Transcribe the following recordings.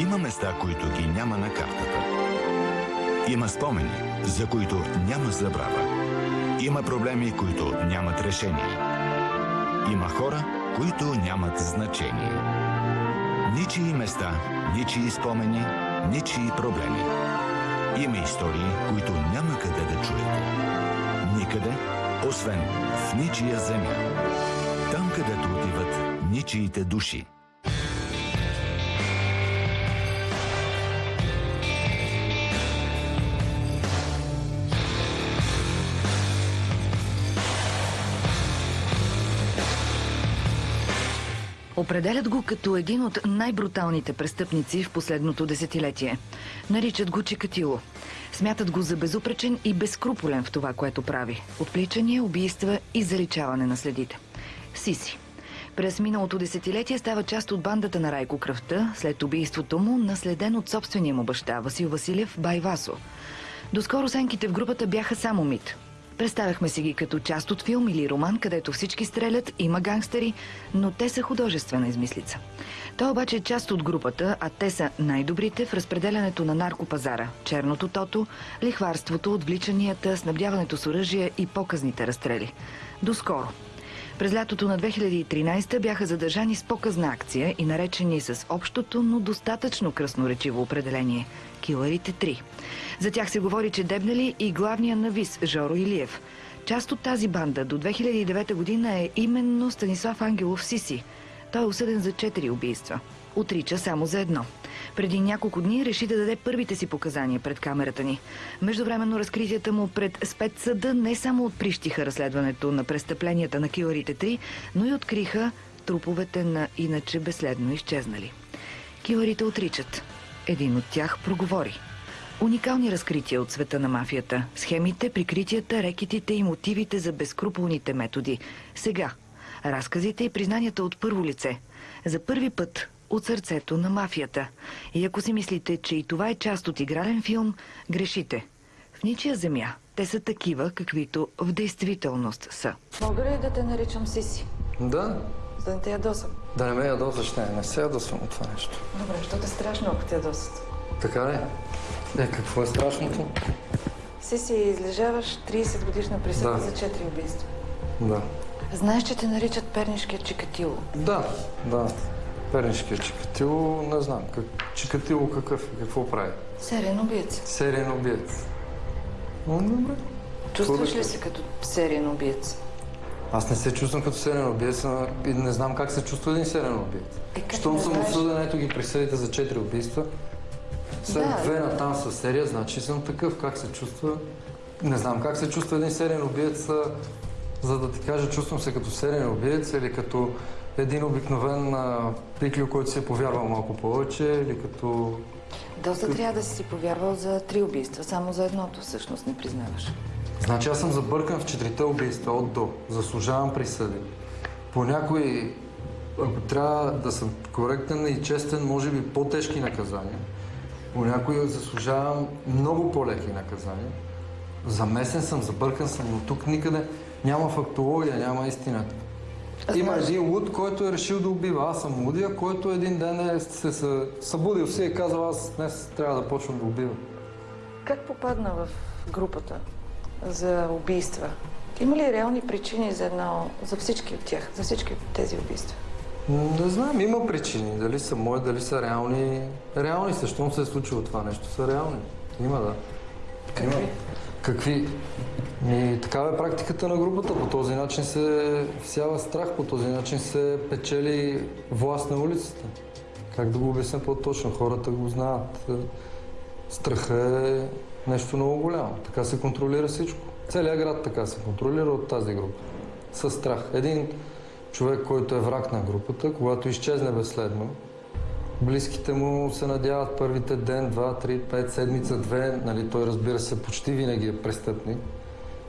Има места, които ги няма на картата. Има спомени, за които няма забрава. Има проблеми, които нямат решение. Има хора, които нямат значение. Ничии места, ничии спомени, ничии проблеми. Има истории, които няма къде да чуете. Никъде, освен в ничия земя. Там, където отиват ничиите души. Определят го като един от най-бруталните престъпници в последното десетилетие. Наричат го Чикатило. Смятат го за безупречен и безкруполен в това, което прави. Отпличания, убийства и заличаване на следите. Сиси. През миналото десетилетие става част от бандата на Райко Кръвта, след убийството му, наследен от собствения му баща Васил Василев Байвасо. Доскоро сенките в групата бяха само мит. Представяхме си ги като част от филм или роман, където всички стрелят, има гангстери, но те са художествена измислица. Той обаче е част от групата, а те са най-добрите в разпределянето на наркопазара, черното тото, лихварството, отвличанията, снабдяването с оръжие и показните разстрели. Доскоро. През лятото на 2013 бяха задържани с показна акция и наречени с общото, но достатъчно красноречиво определение – Киларите 3. За тях се говори, че дебнали и главния навис Жоро Илиев. Част от тази банда до 2009 година е именно Станислав Ангелов Сиси. Той е осъден за 4 убийства. Отрича само за едно. Преди няколко дни реши да даде първите си показания пред камерата ни. Междувременно разкритията му пред спецсъда не само отприщиха разследването на престъпленията на Киларите 3, но и откриха труповете на иначе безследно изчезнали. Киларите отричат. Един от тях проговори. Уникални разкрития от света на мафията. Схемите, прикритията, рекетите и мотивите за безкруполните методи. Сега. Разказите и признанията от първо лице. За първи път от сърцето на мафията. И ако си мислите, че и това е част от игрален филм, грешите. В ничия земя те са такива, каквито в действителност са. Мога ли да те наричам Сиси? Да, За да не те ядосам. да не ме ядосаш, не, не се ядосвам от това нещо. Добре, що те страшно, ако те ядосат? Така ли? Е, какво е страшното? Сиси, излежаваш 30 годишна присъда Да. за 4 убийства. Да. Знаеш, че те наричат пернишкия Чикатило. Да, да. Пернишкия Чикатило, не знам. Как... Чикатило какъв е? Какво прави? Сериен убиец. Сериен убиец. М, Добре. Чувстваш ли се като сериен убиец? Аз не се чувствам като сериен убиец и не знам как се чувства един сериен убиец. Е, Щом съм знаеш? осъден, ето ги присъдите за 4 убийства. След Да. две на там са серия, значи съм такъв. Как се чувства? Не знам как се чувства един сериен убиец, за да ти кажа, чувствам се като сериен убиец или като един обикновен а, пиклю, който си е повярвал малко повече, или като... Доста трябва да си си повярвал за три убийства, само за едното всъщност не признаваш. Значи аз съм забъркан в четирите убийства от до. Заслужавам присъди. По някои, ако трябва да съм коректен и честен, може би по-тежки наказания. По някои заслужавам много по-леки наказания. Замесен съм, забъркан съм, но тук никъде няма фактология, няма истина. Има Знаеш- един луд, който е решил да убива. Аз съм лудия, който един ден е се, събудил си и е казал, аз днес трябва да почвам да убивам. Как попадна в групата за убийства? Има ли реални причини за едно, за всички от тях, за всички тези убийства? Не знам, има причини. Дали са мои, дали са реални. Реални са, щом се е случило това нещо, са реални. Има, да. Какви? Има. Какви? Ми, такава е практиката на групата. По този начин се всява страх, по този начин се печели власт на улицата. Как да го обясня по-точно? Хората го знаят. Страха е нещо много голямо. Така се контролира всичко. Целият град така се контролира от тази група. Със страх. Един човек, който е враг на групата, когато изчезне безследно, близките му се надяват първите ден, два, три, пет, седмица, две, нали, той разбира се почти винаги е престъпник,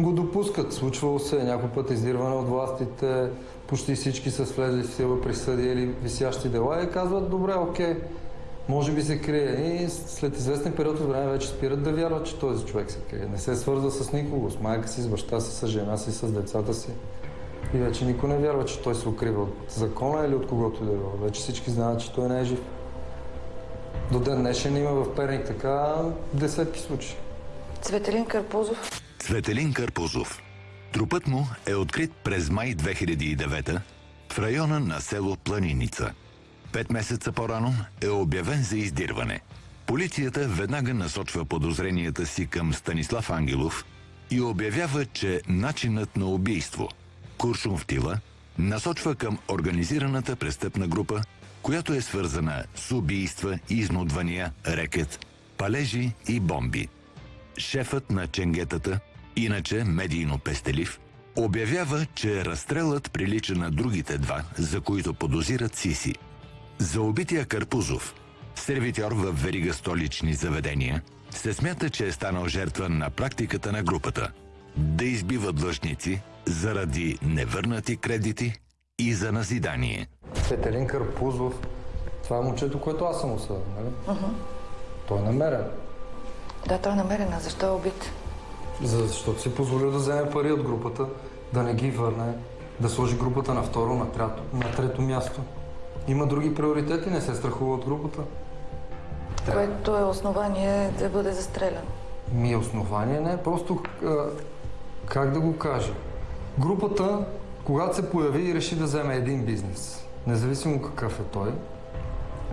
го допускат. Случвало се е някой път издирване от властите, почти всички са влезли в сила присъди или висящи дела и казват, добре, окей, може би се крие. И след известен период от време вече спират да вярват, че този човек се крие. Не се свързва с никого, с майка си, с баща си, с жена си, с децата си. И вече никой не вярва, че той се укрива от закона или от когото и да било. Вече всички знаят, че той не е жив. До ден днешен има в Перник така десетки случаи. Цветелин Карпузов. Цветелин Карпузов. Трупът му е открит през май 2009 в района на село Планиница. Пет месеца по-рано е обявен за издирване. Полицията веднага насочва подозренията си към Станислав Ангелов и обявява, че начинът на убийство – куршум в тила – насочва към организираната престъпна група, която е свързана с убийства, изнудвания, рекет, палежи и бомби. Шефът на ченгетата, иначе медийно пестелив, обявява, че разстрелът прилича на другите два, за които подозират Сиси. За убития Карпузов, сервитьор в верига столични заведения, се смята, че е станал жертва на практиката на групата да избива длъжници заради невърнати кредити и за назидание. Петерин Карпузов, това е момчето, което аз съм осъден, нали? Той е намерен. Да, той е намерен. А защо е убит? За- Защото си позволил да вземе пари от групата, да не ги върне, да сложи групата на второ, на трето, на трето място. Има други приоритети, не се страхува от групата. Което е основание да бъде застрелян. Ми основание не, просто а, как да го кажа. Групата, когато се появи и реши да вземе един бизнес, независимо какъв е той,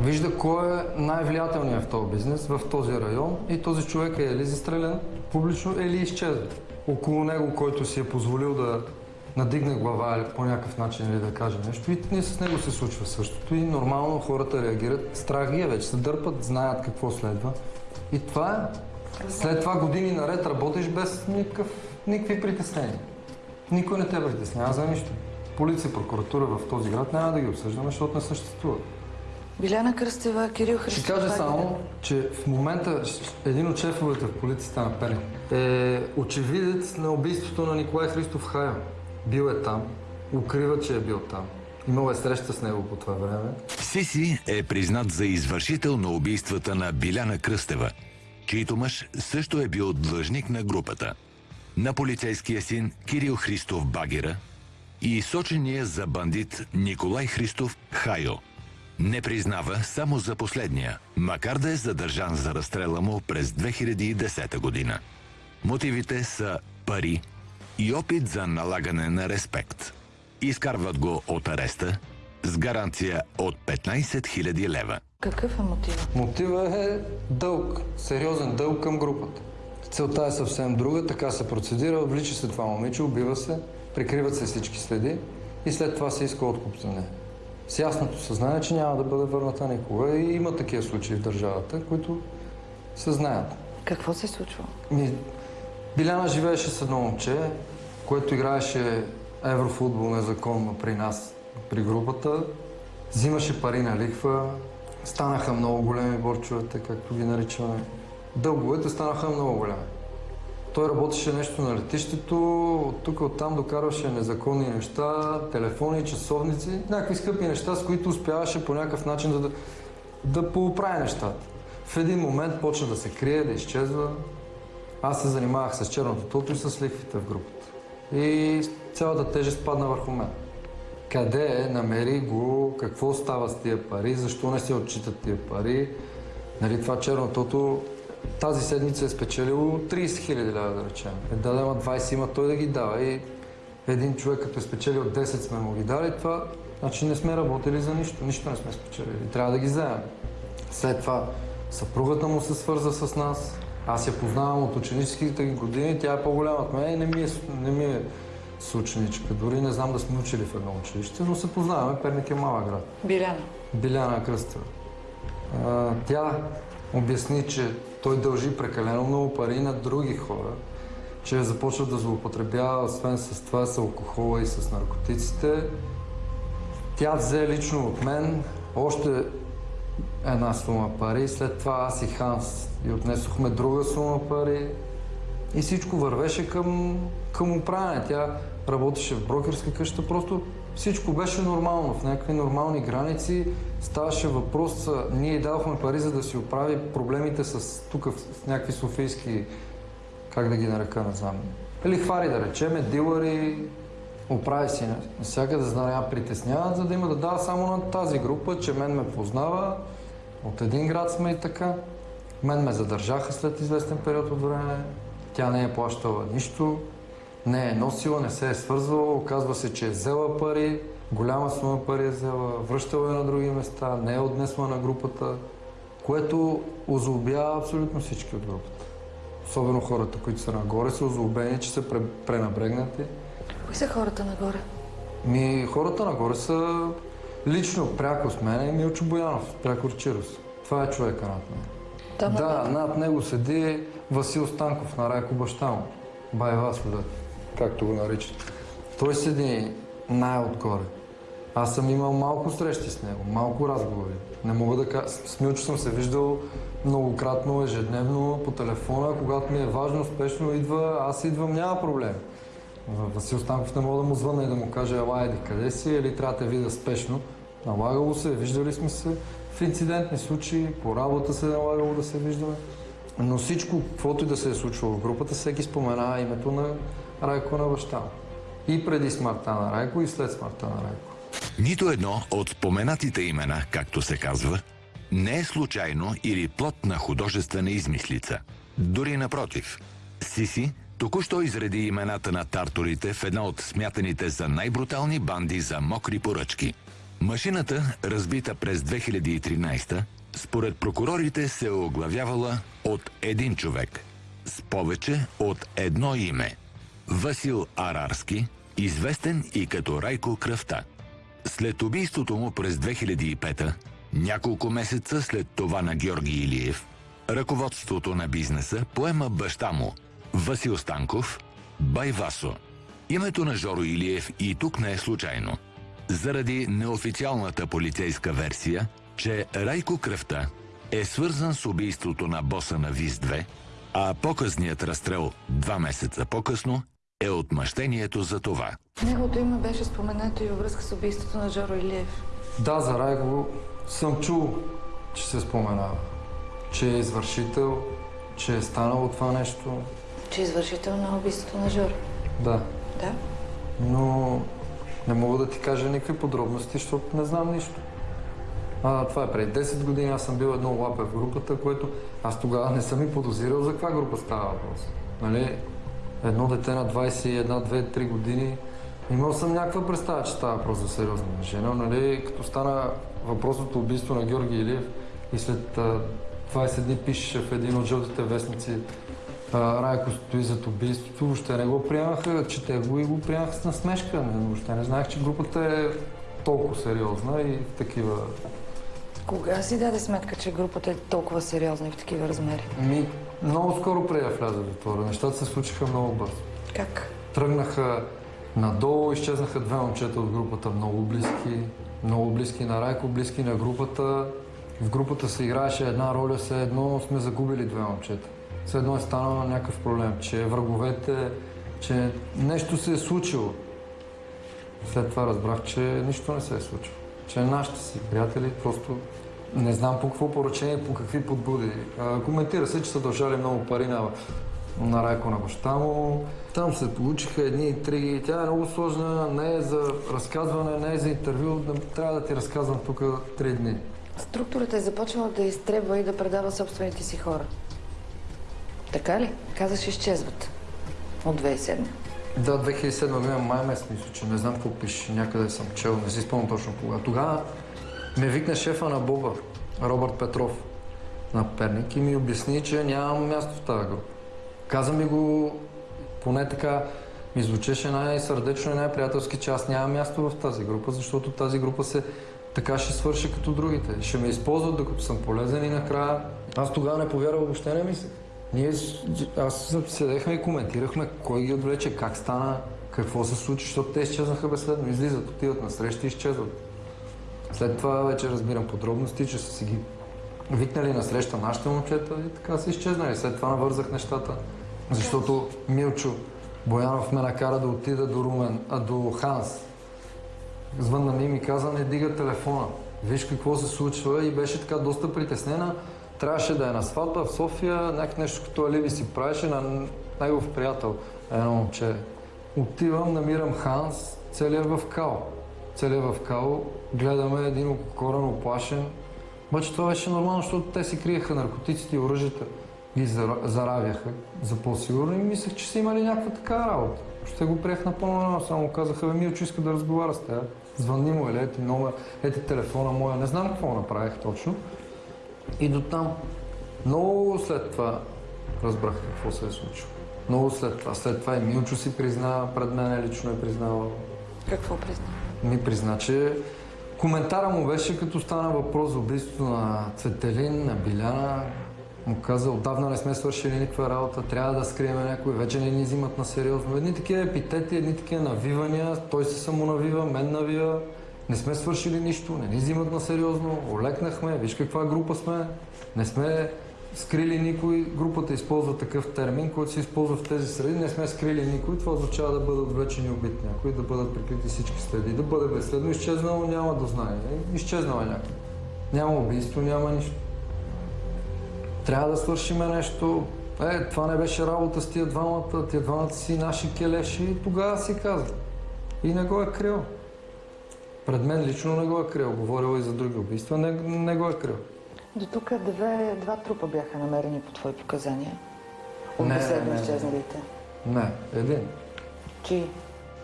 вижда кой е най-влиятелният в този бизнес, в този район и този човек е или застрелян публично, или изчезва. Около него, който си е позволил да надигне глава или по някакъв начин или да каже нещо. И не с него се случва същото. И нормално хората реагират. Страх ги е вече, се дърпат, знаят какво следва. И това е. След това години наред работиш без никакъв, никакви притеснения. Никой не те притеснява за нищо. Полиция, прокуратура в този град няма да ги обсъждаме, защото не съществуват. Биляна Кръстева, Кирил Христов. Ще кажа само, че в момента един от шефовете в полицията на Перник е очевидец на убийството на Николай Христов Хайо. Бил е там, укрива, че е бил там. Имал е среща с него по това време. Сиси е признат за извършител на убийствата на Биляна Кръстева, чийто мъж също е бил длъжник на групата. На полицейския син Кирил Христов Багера и сочения за бандит Николай Христов Хайо. Не признава само за последния, макар да е задържан за разстрела му през 2010 година. Мотивите са пари и опит за налагане на респект. Изкарват го от ареста с гаранция от 15 000 лева. Какъв е мотив? Мотива е дълг, сериозен дълг към групата. Целта е съвсем друга, така се процедира, влича се това момиче, убива се, прикриват се всички следи и след това се иска откуп за нея. С ясното съзнание, че няма да бъде върната никога и има такива случаи в държавата, които се знаят. Какво се е случва? Ми, Биляна живееше с едно момче, което играеше еврофутбол незаконно при нас, при групата. Взимаше пари на лихва, станаха много големи борчовете, както ги наричаме. Дълговете станаха много големи. Той работеше нещо на летището, от тук оттам докарваше незаконни неща, телефони, часовници, някакви скъпи неща, с които успяваше по някакъв начин да, да пооправи нещата. В един момент почна да се крие, да изчезва. Аз се занимавах с черното тото и с лихвите в групата. И цялата тежест падна върху мен. Къде е, намери го, какво става с тия пари, защо не се отчитат тия пари. Нали, това черно тото тази седмица е спечелило 30 хиляди лева, да речем. Е, да, ама 20 има той да ги дава. И един човек, като е спечелил 10, сме му ги дали, това значи не сме работили за нищо. Нищо не сме спечелили. Трябва да ги вземем. След това съпругата му се свърза с нас. Аз я познавам от ученическите години, тя е по-голяма от мен и не ми е, не ми е съученичка. Дори не знам да сме учили в едно училище, но се познаваме. Перник е малък град. Биляна. Биляна Кръстева. Тя обясни, че той дължи прекалено много пари на други хора, че е започва да злоупотребява, освен с това, с алкохола и с наркотиците. Тя взе лично от мен още една сума пари, след това аз и Ханс и отнесохме друга сума пари и всичко вървеше към, към управяне. Тя работеше в брокерска къща, просто всичко беше нормално, в някакви нормални граници. Ставаше въпрос, ние й дадохме пари, за да си оправи проблемите с тук, с някакви софийски, как да ги нарека, не знам. Лихвари да речеме, дилъри, оправи си навсякъде, за да няма притесняват, за да има да дава само на тази група, че мен ме познава От един град сме и така. Мен ме задържаха след известен период от време. Тя не е плащала нищо, не е носила, не се е свързвала. Оказва се, че е взела пари, голяма сума пари е взела, връщала е на други места, не е отнесла на групата, което озлобява абсолютно всички от групата. Особено хората, които са нагоре, са озлобени, че са пре- пренабрегнати. Кои са хората нагоре? Ми, хората нагоре са лично, пряко с мен е Милчо Боянов, пряко Чирос. Това е човека над мен. Там Да, над него седи Васил Станков на Райко баща му. Байвасо, да, както го наричат. Той седи най-отгоре. Аз съм имал малко срещи с него, малко разговори. Не мога да кажа. С Милчо съм се виждал многократно, ежедневно, по телефона. Когато ми е важно, спешно идва, аз идвам, няма проблем. Васил Станков не мога да му звънна и да му каже, ела, еди, къде си, или трябва да те видя спешно. Налагало се, виждали сме се в инцидентни случаи, по работа се е налагало да се виждаме. Но всичко, каквото и да се е случвало в групата, всеки спомена името на Райко на баща му. И преди смъртта на Райко, и след смъртта на Райко. Нито едно от споменатите имена, както се казва, не е случайно или плод на художествена измислица. Дори напротив, Сиси току-що изреди имената на тарторите в една от смятаните за най-брутални банди за мокри поръчки. Машината, разбита през 2013 според прокурорите се е оглавявала от един човек с повече от едно име – Васил Арарски, известен и като Райко Кръвта. След убийството му през 2005 няколко месеца след това на Георги Илиев, ръководството на бизнеса поема баща му, Васил Станков, Байвасо. Името на Жоро Илиев и тук не е случайно. Заради неофициалната полицейска версия, че Райко Кръвта е свързан с убийството на боса на ВИС-2, а по-късният разстрел два месеца по-късно е отмъщението за това. Неговото име беше споменато и във връзка с убийството на Жоро Илиев. Да, за Райко съм чул, че се споменава. Че е извършител, че е станало това нещо. Че е извършител на убийството на Жоро. Да, Да? но не мога да ти кажа никакви подробности, защото не знам нищо. А, това е преди 10 години, аз съм бил едно лапе в групата, което аз тогава не съм и подозирал за каква група става въпрос. Нали? Едно дете на 21, 2, 3 години, имал съм някаква представа, че става въпрос за сериозна жена, нали? Като стана въпросното убийство на Георги Илиев и след а, 20 дни пишеше в един от жълтите вестници Райко стои зад убийството, въобще не го приемаха, чете го и го приемаха с насмешка. Не, въобще не знаех, че групата е толкова сериозна и в такива... Кога си даде сметка, че групата е толкова сериозна и в такива размери? Ми, много скоро преди да вляза в затвора. Нещата се случиха много бързо. Как? Тръгнаха надолу, изчезнаха две момчета от групата, много близки, много близки на Райко, близки на групата. В групата се играеше една роля, все едно сме загубили две момчета. Все едно е станал някакъв проблем, че враговете, че нещо се е случило. След това разбрах, че нищо не се е случило. Че нашите си приятели просто не знам по какво поръчение, по какви подбуди. А, коментира се, че са дължали много пари на, на Райко на баща му. Там се получиха едни интриги. Тя е много сложна, не е за разказване, не е за интервю. Трябва да ти разказвам тук три дни. Структурата е започнала да изтребва и да предава собствените си хора. Така ли? Казаш, изчезват. От 2007. Да, 2007 година май месец, мисля, че не знам какво пише, някъде съм чел, не си спомням точно кога. Тогава ме викна шефа на Боба, Робърт Петров, на Перник и ми обясни, че нямам място в тази група. Каза ми го, поне така ми звучеше най-сърдечно и най-приятелски, че аз нямам място в тази група, защото тази група се така ще свърши като другите. Ще ме използват докато съм полезен и накрая... Аз тогава не повярвах, въобще не мислех. Ние, аз седехме и коментирахме кой ги отвлече, как стана, какво се случи, защото те изчезнаха безследно. Излизат, отиват на среща и изчезват. След това вече разбирам подробности, че са си ги викнали на среща нашите момчета и така са изчезнали. След това навързах нещата, защото Милчо Боянов ме накара да отида до Румен, а до Ханс. Звънна ми и ми каза, не дига телефона. Виж какво се случва и беше така доста притеснена. Трябваше да е на сватба в София, някак нещо като алиби си правеше на негов приятел, едно момче. Отивам, намирам Ханс, целият в кал. Целият в кал, гледаме един окорен, оплашен, Обаче това беше нормално, защото те си криеха наркотиците и оръжията, ги зара- заравяха за по-сигурно и мислех, че са имали някаква такава работа. Ще го приех напълно нормално, само казаха, бе, Милчо иска да разговаря с теб. Звънни му, или ети номер, ети телефона моя, не знам какво направих точно. И до там. Много след това разбрах какво се е случило. Много след това. След това и Милчо си призна пред мен, лично е признавал. Какво призна? Ми призна, че коментара му беше като стана въпрос за убийството на Цветелин, на Биляна. Му каза, отдавна не сме свършили никаква работа, трябва да скрием някой, вече не ни взимат на сериозно. Едни такива епитети, едни такива навивания, той се самонавива, мен навива. Не сме свършили нищо, не ни взимат на сериозно, олекнахме, виж каква група сме. Не сме скрили никой. Групата използва такъв термин, който се използва в тези среди. Не сме скрили никой. Това означава да бъдат отвлечени убит някой, да бъдат прикрити всички следи, да бъде безследно изчезнало, няма да знае. Изчезнал е някой. Няма убийство, няма нищо. Трябва да свършиме нещо. Е, това не беше работа с тия двамата, тия двамата си наши келеши и тогава си каза. И не го е крил. Пред мен лично не го е крил. Говорила и за други убийства, не, не го е крил. До тук две, два трупа бяха намерени по твои показания. От Не, безследно не, не. изчезналите. Не, един. Чии?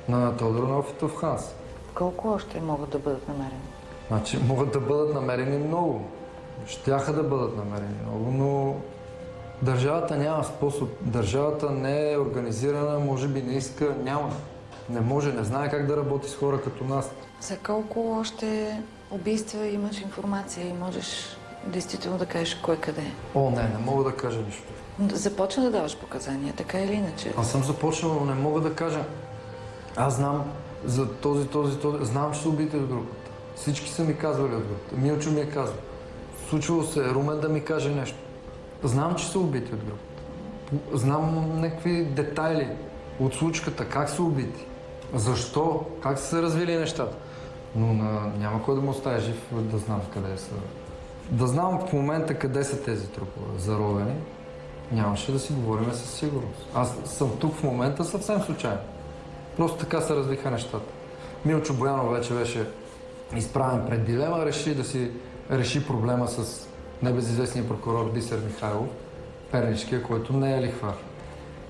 На Тодор Нофитов Ханс. Колко още могат да бъдат намерени? Значи могат да бъдат намерени много. Щяха да бъдат намерени много, но държавата няма способ. Държавата не е организирана, може би не иска, няма. Не може, не знае как да работи с хора като нас. За колко още убийства имаш информация и можеш действително да кажеш кой къде е? О, не, не мога да кажа нищо. Започна да даваш показания, така или иначе. Аз съм започнал, но не мога да кажа. Аз знам за този, този, този. Знам, че са убити от групата. Всички са ми казвали от групата. Милчо ми е казал. Случвало се е Румен да ми каже нещо. Знам, че са убити от групата. Знам някакви детайли от случката, как са убити, защо, как са се развили нещата. Но на... няма кой да му оставя жив да знам къде са. Да знам в момента къде са тези трупове заровени, нямаше да си говорим със сигурност. Аз съм тук в момента съвсем случайно. Просто така се развиха нещата. Милчо Боянов вече беше изправен пред дилема, реши да си реши проблема с небезизвестния прокурор Бисер Михайлов, Пернишкия, който не е лихвар.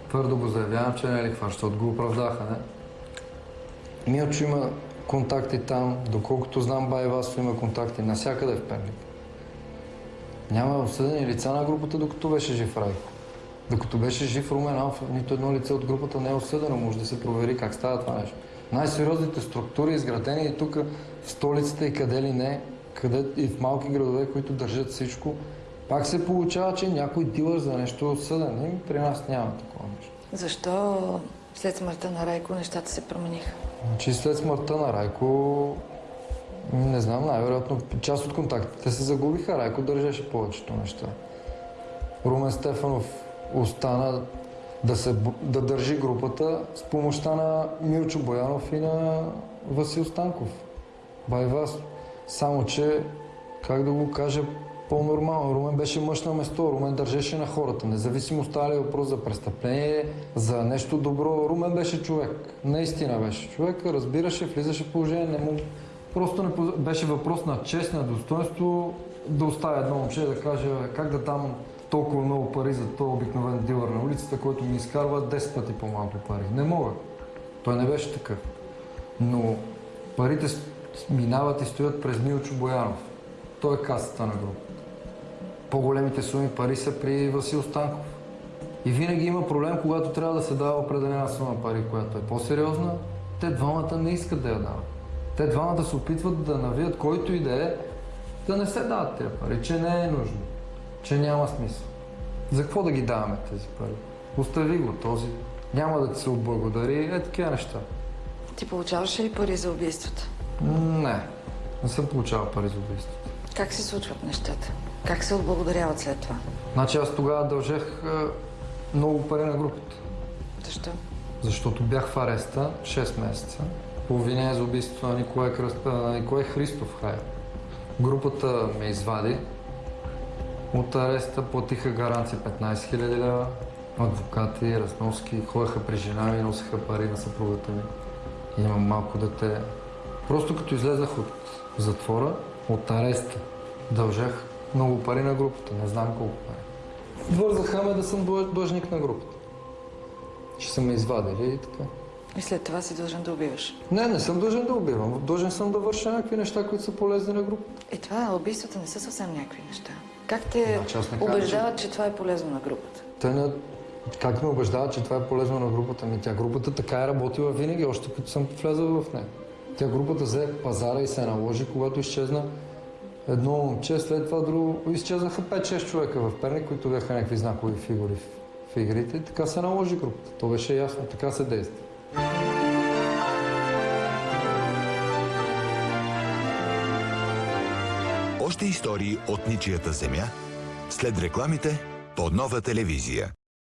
Твърдо го заявявам, че не е лихвар, защото го оправдаха, не? Милчо има контакти там, доколкото знам Бай Васов има контакти навсякъде в Перник. Няма осъдени лица на групата, докато беше жив Райко. Докато беше жив Румен Алф, нито едно лице от групата не е осъдено. Може да се провери как става това нещо. Най-сериозните структури, изградени и тук в столицата и къде ли не, къде и в малки градове, които държат всичко, пак се получава, че някой дилър за нещо е осъден. И при нас няма такова нещо. Защо след смъртта на Райко нещата се промениха? Значи след смъртта на Райко, не знам, най-вероятно част от контактите се загубиха. Райко държеше повечето неща. Румен Стефанов остана да, се, да държи групата с помощта на Милчо Боянов и на Васил Станков. Байвас. Само, че, как да го кажа по-нормално, Румен беше мъж на место, Румен държеше на хората. Независимо става въпрос за престъпление, за нещо добро, Румен беше човек. Наистина беше човек, разбираше, влизаше в положение, не му... Просто не беше въпрос на чест, на достоинство да оставя едно момче да каже как да дам толкова много пари за този обикновен дилър на улицата, който ми изкарва 10 пъти по-малко пари. Не мога. Той не беше такъв. Но парите минават и стоят през Милчо Боянов. Той е касата на група. По-големите суми пари са при Васил Станков. И винаги има проблем, когато трябва да се дава определена сума пари, която е по-сериозна. Те двамата не искат да я дават. Те двамата се опитват да навият който и да е, да не се дават тези пари, че не е нужно, че няма смисъл. За какво да ги даваме тези пари? Остави го този. Няма да ти се отблагодари. Е, такива неща. Ти получаваш ли пари за убийствата? Не, не съм получавал пари за убийството. Как се случват нещата? Как се отблагодаряват след това? Значи аз тогава дължех е, много пари на групата. Защо? Защото бях в ареста 6 месеца по обвинение за убийството на Николай, Кръст... Николай Христов Хай. Групата ме извади от ареста, платиха гаранция 15 000 лева, адвокати, разноски, ходеха при жена ми, носеха пари на съпругата ми. Имам малко дете. Просто като излезах от затвора, от ареста, дължах много пари на групата, не знам колко пари. Вързаха ме да съм длъж- длъжник на групата. Ще са ме извадили и така. И след това си дължен да убиваш. Не, не съм дължен да убивам. Дължен съм да върша някакви неща, които са полезни на групата. И това, убийствата не са съвсем някакви неща. Как те Значи не убеждават, че това е полезно на групата? Те не... Как ме убеждават, че това е полезно на групата ми? Тя групата така е работила винаги, още като съм влязъл в нея. Тя групата взе пазара и се наложи, когато изчезна едно момче, след това друго. Изчезнаха 5-6 човека в Перник, които бяха някакви знакови фигури в, в игрите. И така се наложи групата. То беше ясно, така се действа. Още истории от ничията земя след рекламите по нова телевизия.